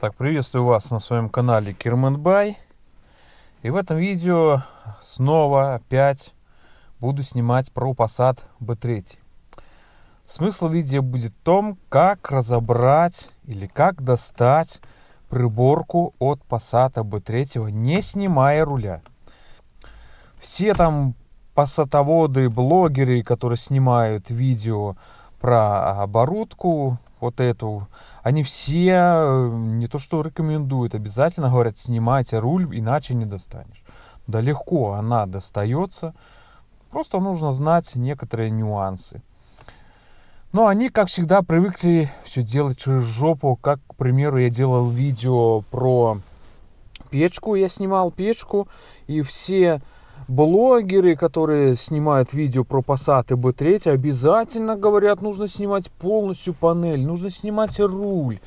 Так, приветствую вас на своем канале Кирменбай. И в этом видео снова опять буду снимать про Passat B3. Смысл видео будет в том, как разобрать или как достать приборку от Passat B3, не снимая руля. Все там пассатоводы, блогеры, которые снимают видео про оборудку, вот эту, они все э, не то что рекомендуют, обязательно говорят, снимайте руль, иначе не достанешь. Да легко она достается, просто нужно знать некоторые нюансы. Но они, как всегда, привыкли все делать через жопу, как, к примеру, я делал видео про печку, я снимал печку, и все блогеры, которые снимают видео про Passat и B3, обязательно говорят, нужно снимать полностью панель, нужно снимать руль.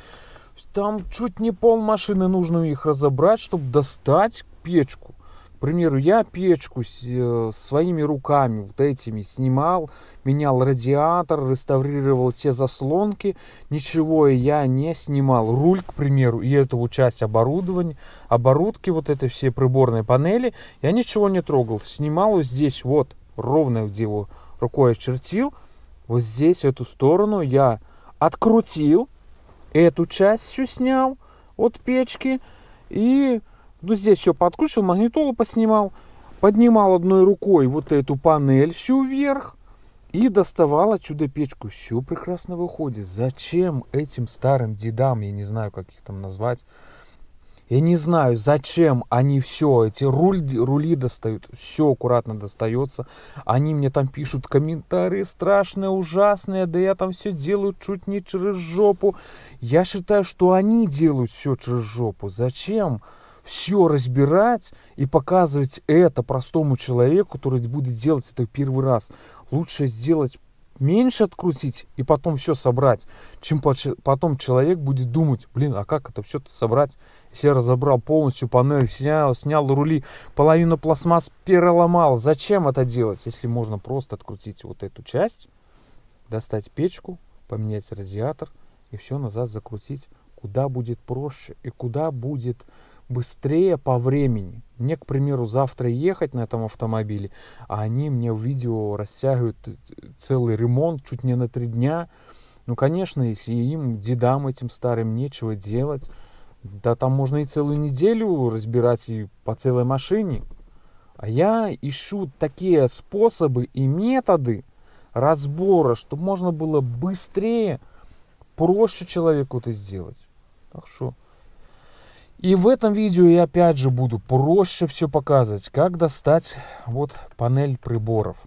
Там чуть не пол машины нужно их разобрать, чтобы достать печку примеру, я печку э, своими руками вот этими снимал, менял радиатор, реставрировал все заслонки, ничего я не снимал. Руль, к примеру, и эту часть оборудования, оборудки, вот это все приборные панели, я ничего не трогал. Снимал вот здесь вот, ровно где его рукой очертил, вот здесь, эту сторону я открутил, эту часть всю снял от печки и ну, здесь все подкручивал, магнитолу поснимал, поднимал одной рукой вот эту панель всю вверх и доставал отсюда печку. Все прекрасно выходит. Зачем этим старым дедам, я не знаю, как их там назвать, я не знаю, зачем они все, эти рули, рули достают, все аккуратно достается. Они мне там пишут комментарии страшные, ужасные, да я там все делаю чуть не через жопу. Я считаю, что они делают все через жопу. Зачем? Все разбирать и показывать это простому человеку, который будет делать это первый раз. Лучше сделать меньше открутить и потом все собрать, чем потом человек будет думать, блин, а как это все-то собрать? Если я разобрал полностью панель, снял, снял рули, половину пластмасс переломал. Зачем это делать, если можно просто открутить вот эту часть, достать печку, поменять радиатор и все назад закрутить, куда будет проще и куда будет быстрее по времени. Мне, к примеру, завтра ехать на этом автомобиле, а они мне в видео растягивают целый ремонт чуть не на три дня. Ну, конечно, если им, дедам этим старым, нечего делать, да там можно и целую неделю разбирать и по целой машине. А я ищу такие способы и методы разбора, чтобы можно было быстрее, проще человеку это сделать. Так что и в этом видео я опять же буду проще все показывать, как достать вот панель приборов.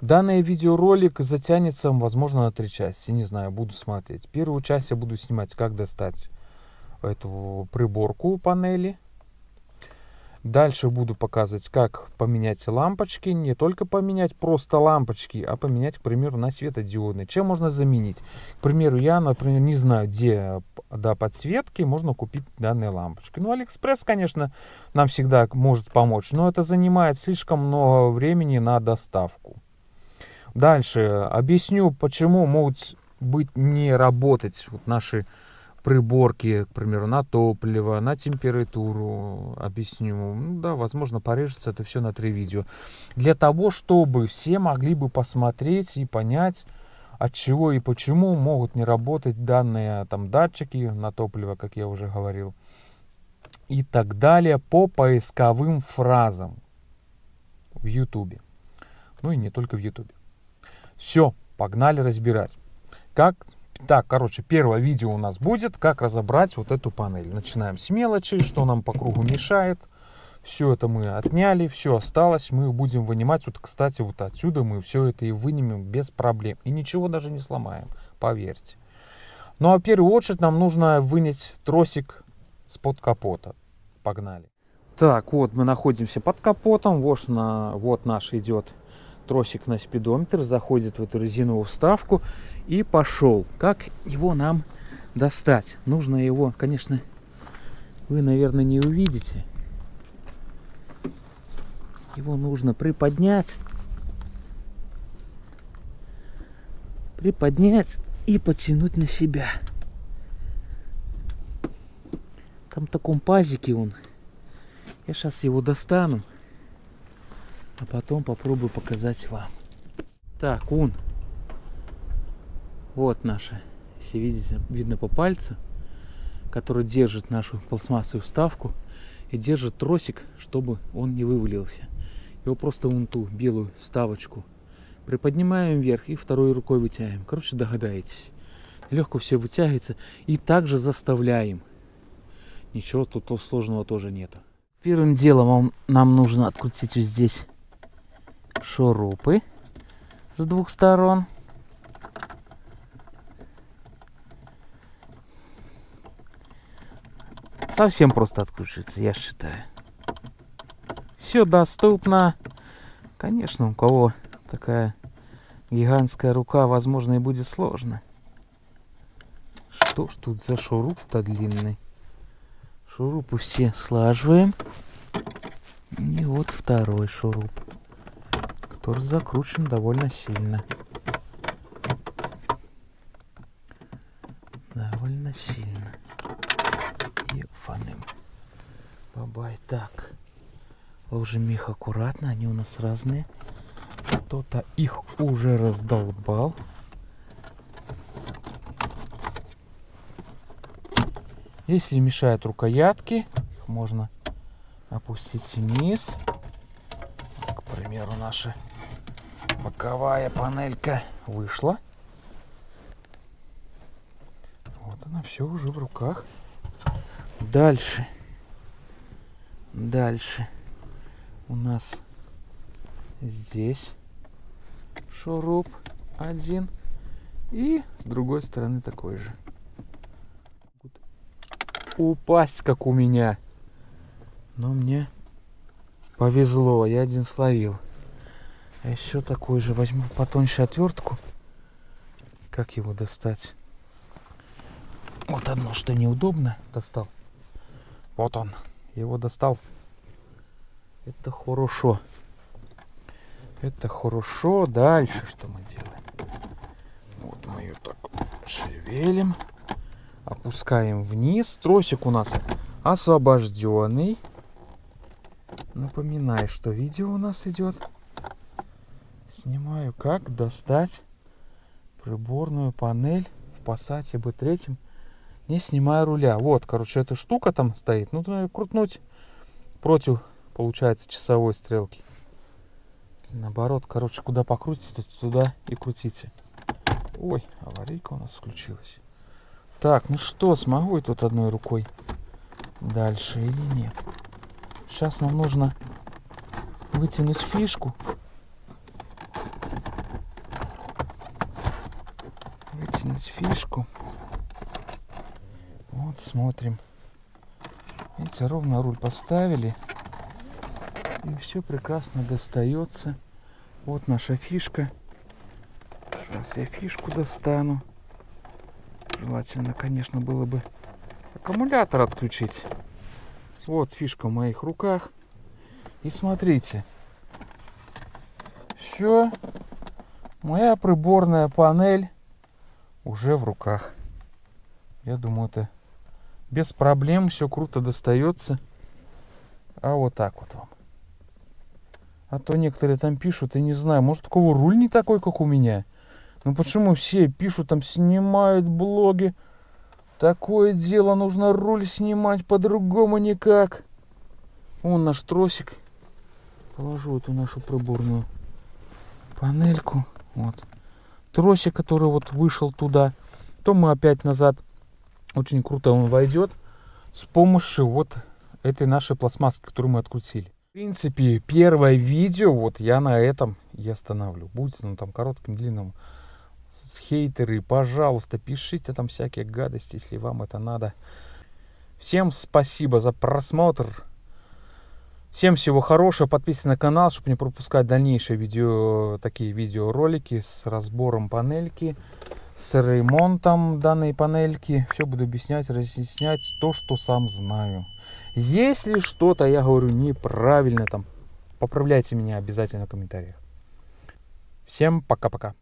Данный видеоролик затянется, возможно, на три части, не знаю, буду смотреть. Первую часть я буду снимать, как достать эту приборку панели. Дальше буду показывать, как поменять лампочки. Не только поменять просто лампочки, а поменять, к примеру, на светодиодные. Чем можно заменить? К примеру, я, например, не знаю, где до подсветки можно купить данные лампочки. Ну, Алиэкспресс, конечно, нам всегда может помочь, но это занимает слишком много времени на доставку. Дальше объясню, почему могут быть не работать вот наши приборки, к примеру, на топливо, на температуру, объясню. Ну, да, возможно, порежется это все на три видео. Для того, чтобы все могли бы посмотреть и понять, от чего и почему могут не работать данные там датчики на топливо, как я уже говорил, и так далее по поисковым фразам в YouTube. Ну и не только в YouTube. Все, погнали разбирать. Как так, короче, первое видео у нас будет, как разобрать вот эту панель. Начинаем с мелочи, что нам по кругу мешает. Все это мы отняли, все осталось. Мы будем вынимать, вот, кстати, вот отсюда мы все это и вынимем без проблем. И ничего даже не сломаем, поверьте. Ну а в первую очередь нам нужно вынять тросик с под капота. Погнали. Так, вот мы находимся под капотом. Вот, на, вот наш идет тросик на спидометр, заходит в эту резиновую вставку и пошел. Как его нам достать? Нужно его, конечно, вы, наверное, не увидите. Его нужно приподнять. Приподнять и потянуть на себя. Там в таком пазике он. Я сейчас его достану. А потом попробую показать вам. Так, он. Вот наша, если видите, видно по пальцу, который держит нашу пластмассовую вставку и держит тросик, чтобы он не вывалился. Его просто вон ту белую вставочку приподнимаем вверх и второй рукой вытягиваем. Короче, догадаетесь. Легко все вытягивается. И также заставляем. Ничего тут сложного тоже нету. Первым делом нам нужно открутить вот здесь шурупы с двух сторон. Совсем просто откручивается, я считаю. Все доступно. Конечно, у кого такая гигантская рука, возможно, и будет сложно. Что ж тут за шуруп-то длинный? Шурупы все слаживаем. И вот второй шуруп, который закручен довольно сильно. Довольно сильно. Ефаным. Бабай. Так. Ложим их аккуратно, они у нас разные. Кто-то их уже раздолбал. Если мешают рукоятки, их можно опустить вниз. К примеру, наша боковая панелька вышла. Вот она все уже в руках. Дальше. Дальше. У нас здесь шуруп один. И с другой стороны такой же. Упасть, как у меня. Но мне повезло, я один словил. А еще такой же возьму потоньше отвертку. Как его достать? Вот одно, что неудобно, достал. Вот он, его достал. Это хорошо. Это хорошо. Дальше что мы делаем? Вот мы ее так шевелим. Опускаем вниз. Тросик у нас освобожденный. Напоминаю, что видео у нас идет. Снимаю, как достать приборную панель в Passat B3, не снимая руля. Вот, короче, эта штука там стоит. Нужно ее крутнуть против, получается, часовой стрелки. Наоборот, короче, куда покрутите, туда и крутите. Ой, аварийка у нас включилась. Так, ну что, смогу я тут одной рукой дальше или нет? Сейчас нам нужно вытянуть фишку. Вытянуть фишку. Вот, смотрим. Видите, ровно руль поставили. И все прекрасно достается. Вот наша фишка. Сейчас я фишку достану. Желательно, конечно, было бы аккумулятор отключить. Вот фишка в моих руках. И смотрите. Все. Моя приборная панель уже в руках. Я думаю, это без проблем все круто достается. А вот так вот вам. А то некоторые там пишут, я не знаю, может, у кого руль не такой, как у меня. Ну почему все пишут, там снимают блоги. Такое дело, нужно руль снимать, по-другому никак. Вон наш тросик. Положу эту нашу приборную панельку. Вот. Тросик, который вот вышел туда. То мы опять назад. Очень круто он войдет. С помощью вот этой нашей пластмасски, которую мы открутили. В принципе, первое видео, вот я на этом и останавливаю. Будет ну там коротким, длинным. Хейтеры, пожалуйста, пишите там всякие гадости, если вам это надо. Всем спасибо за просмотр. Всем всего хорошего. Подписывайтесь на канал, чтобы не пропускать дальнейшие видео, такие видеоролики с разбором панельки, с ремонтом данной панельки. Все буду объяснять, разъяснять то, что сам знаю. Если что-то я говорю неправильно, там, поправляйте меня обязательно в комментариях. Всем пока-пока.